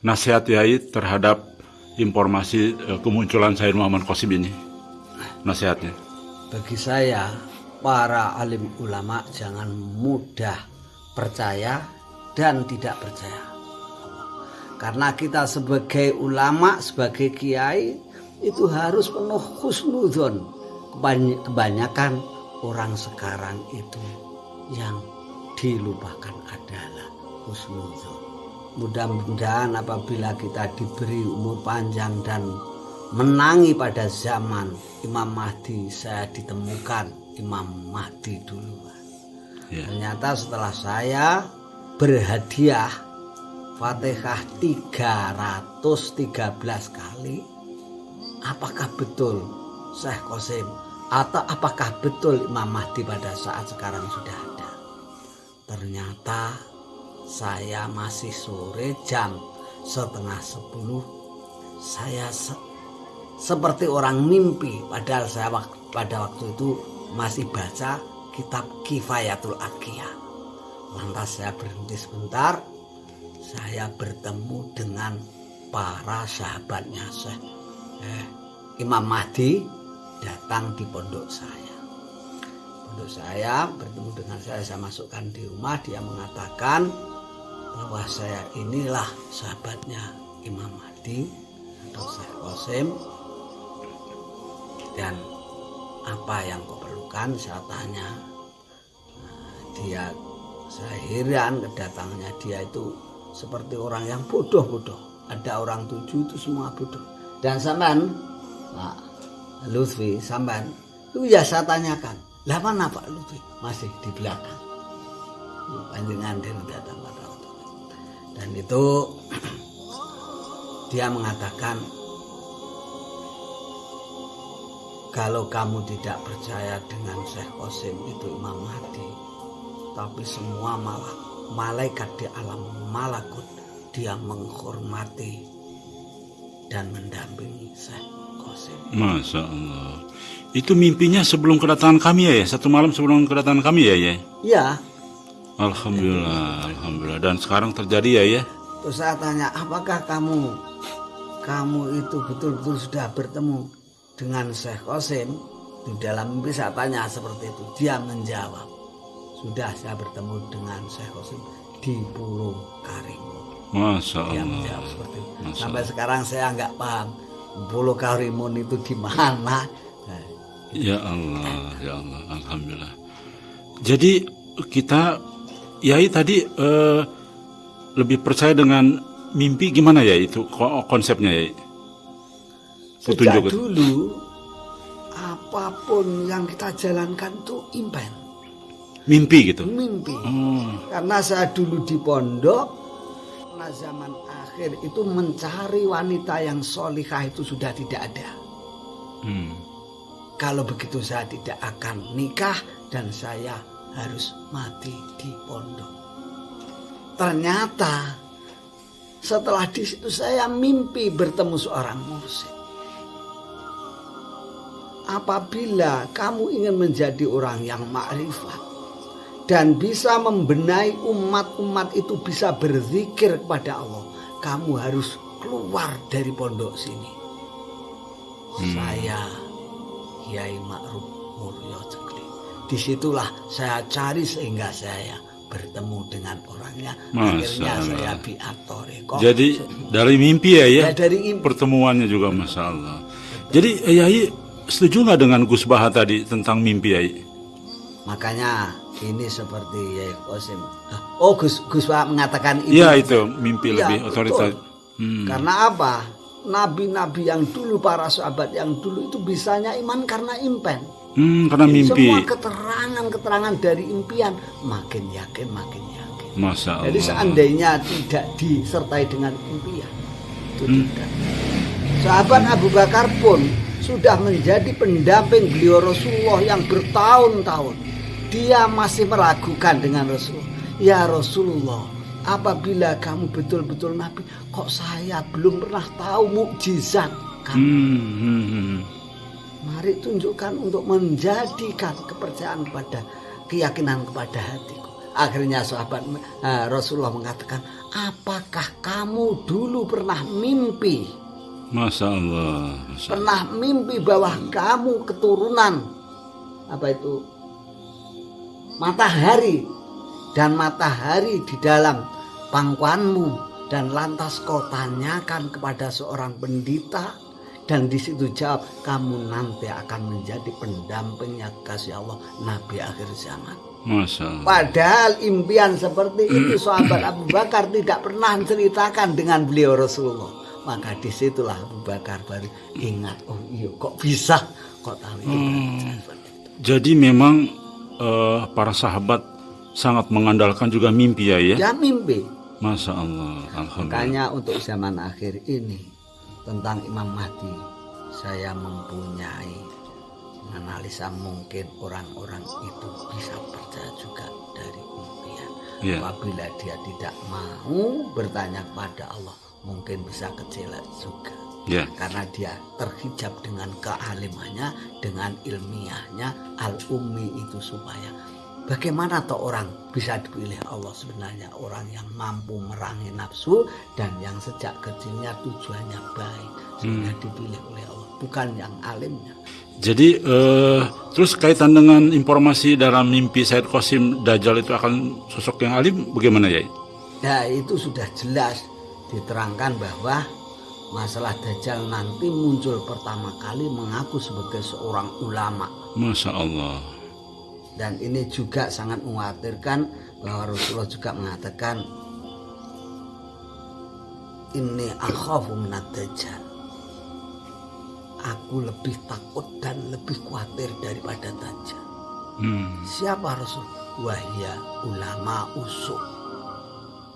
Nasihat Yai terhadap informasi eh, kemunculan Sayyid Muhammad Qasim ini. Nasihatnya. Bagi saya, para alim ulama jangan mudah percaya dan tidak percaya. Karena kita sebagai ulama, sebagai kiai itu harus penuh husnudon. Kebany- Kebanyakan orang sekarang itu yang dilupakan adalah husnudon. Mudah-mudahan apabila kita diberi umur panjang dan menangi pada zaman Imam Mahdi saya ditemukan Imam Mahdi duluan. Ya. Ternyata setelah saya berhadiah Fatihah 313 kali apakah betul Syekh Qasim atau apakah betul Imam Mahdi pada saat sekarang sudah ada? Ternyata saya masih sore jam setengah sepuluh. Saya se- seperti orang mimpi. Padahal saya wak- pada waktu itu masih baca kitab Kifayatul Akiyah lantas saya berhenti sebentar. Saya bertemu dengan para sahabatnya Syekh. Eh, Imam Mahdi datang di pondok saya. Pondok saya bertemu dengan saya saya masukkan di rumah dia mengatakan bahwa saya inilah sahabatnya Imam Mahdi atau Syekh Qasim. Dan apa yang kau perlukan saya tanya. Nah, dia saya heran kedatangannya dia itu seperti orang yang bodoh-bodoh. Ada orang tujuh itu semua bodoh. Dan sampean Pak Lutfi sampean itu ya saya tanyakan. Lah mana Pak Lutfi? Masih di belakang. Panjangan dia datang pada waktu dan itu dia mengatakan kalau kamu tidak percaya dengan Syekh Qasim itu Imam Mahdi tapi semua malah malaikat di alam malakut dia menghormati dan mendampingi Syekh Masya Allah. Itu mimpinya sebelum kedatangan kami ya, ya? Satu malam sebelum kedatangan kami ya, ya? ya Alhamdulillah, Alhamdulillah. Dan sekarang terjadi ya, ya? terus saya tanya apakah kamu kamu itu betul-betul sudah bertemu dengan Syekh Qasim di dalam mimpi saya tanya seperti itu dia menjawab sudah saya bertemu dengan Syekh Qasim di Pulau Karimun Masya dia Allah. menjawab seperti itu Masya sampai sekarang saya nggak paham Pulau Karimun itu di mana Ya Allah, ya Allah, Alhamdulillah. Jadi kita, Yai tadi eh, lebih percaya dengan mimpi gimana ya itu ko- konsepnya ya? sejak Petunjuk itu. dulu apa pun yang kita jalankan itu impen Mimpi gitu. mimpi Oh, Karena saya dulu di pondok, karena zaman akhir itu mencari wanita yang solihah itu sudah tidak ada. hmm. Kalau begitu saya tidak akan nikah dan saya harus mati di pondok. Ternyata setelah di situ saya mimpi bertemu seorang mursyid. Apabila kamu ingin menjadi orang yang makrifat dan bisa membenahi umat-umat itu bisa berzikir kepada Allah, kamu harus keluar dari pondok sini. Saya Kiai Ma'ruf Muryo Cekli. Di situlah saya cari sehingga saya bertemu dengan orangnya. Masya Akhirnya Allah. saya biatore. Kok Jadi dari mimpi ya, ya? ya dari impi. Pertemuannya juga Masya Allah. Jadi Yai setuju nggak dengan Gus Baha tadi tentang mimpi Yai? Makanya ini seperti Yai Qasim. Oh Gus Gus Wahab mengatakan itu. Iya itu mimpi Iya, lebih otoritas. Hmm. Karena apa? Nabi-nabi yang dulu para sahabat yang dulu itu bisanya iman karena impen. Hmm, karena mimpi. Semua keterangan-keterangan dari impian makin yakin makin yakin. Masya Allah. Jadi seandainya tidak disertai dengan impian itu Hmm. tidak. Sahabat Abu Bakar pun sudah menjadi pendamping beliau Rasulullah yang bertahun-tahun. Dia masih meragukan dengan Rasulullah. Ya Rasulullah, apabila kamu betul-betul Nabi, kok saya belum pernah tahu mukjizat kamu? Hmm, hmm, hmm. Mari tunjukkan untuk menjadikan kepercayaan kepada keyakinan kepada hatiku. Akhirnya sahabat eh, Rasulullah mengatakan, apakah kamu dulu pernah mimpi? Masya Allah. Masya Pernah mimpi bahwa kamu keturunan apa itu matahari dan matahari di dalam pangkuanmu dan lantas kau tanyakan kepada seorang pendeta dan di situ jawab kamu nanti akan menjadi pendampingnya kasih Allah Nabi akhir zaman. Masya Allah. Padahal impian seperti itu sahabat Abu Bakar tidak pernah menceritakan dengan beliau Rasulullah. Maka di situlah Abu Bakar baru ingat, oh iya kok bisa, kok tahu itu. Itu. Jadi memang eh, para sahabat sangat mengandalkan juga mimpi ya ya. Ya mimpi. Masya Allah. Alhamdulillah. Makanya untuk zaman akhir ini tentang Imam Mahdi saya mempunyai analisa mungkin orang-orang itu bisa percaya juga dari impian. Iya. Apabila dia tidak mau bertanya kepada Allah, mungkin bisa kecewa juga. Ya. Karena dia terhijab dengan kealimannya, dengan ilmiahnya, al-ummi itu supaya bagaimana toh orang bisa dipilih Allah sebenarnya orang yang mampu merangi nafsu dan yang sejak kecilnya tujuannya baik sehingga dipilih oleh Allah bukan yang alimnya. Jadi eh, terus kaitan dengan informasi dalam mimpi Said Qasim Dajjal itu akan sosok yang alim bagaimana ya? Ya itu sudah jelas diterangkan bahwa masalah Dajjal nanti muncul pertama kali mengaku sebagai seorang ulama. Masya Allah. dan ini juga sangat mengkhawatirkan bahwa Rasulullah juga mengatakan ini akhafu minad dajjal. Aku lebih takut dan lebih khawatir daripada dajjal. Hmm. siapa Rasul? Wahya ulama usuk.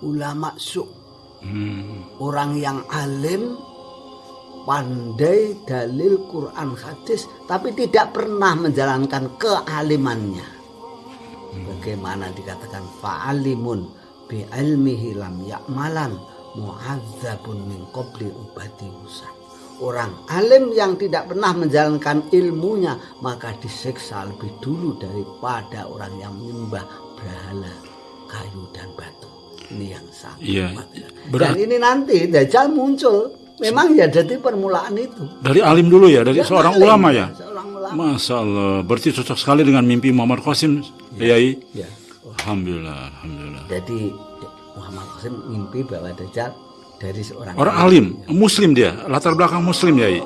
Ulama su Hmm. orang yang alim pandai dalil Quran hadis tapi tidak pernah menjalankan kealimannya bagaimana dikatakan fa'alimun bi ilmihi lam ya'malan mu'adzabun min qabli ubadi usan orang alim yang tidak pernah menjalankan ilmunya maka disiksa lebih dulu daripada orang yang menyembah berhala kayu dan batu ini yang sangat Iya. dan Berarti ini nanti Dajjal muncul memang ya jadi permulaan itu dari alim dulu ya, dari seorang alim, ulama ya. seorang ulama Masya Allah. Berarti cocok sekali dengan mimpi Muhammad Qasim, Yai. ya Alhamdulillah, alhamdulillah. jadi Muhammad Qasim mimpi bahwa Dajjal dari seorang Orang alim, muslim dia, latar belakang muslim Yai.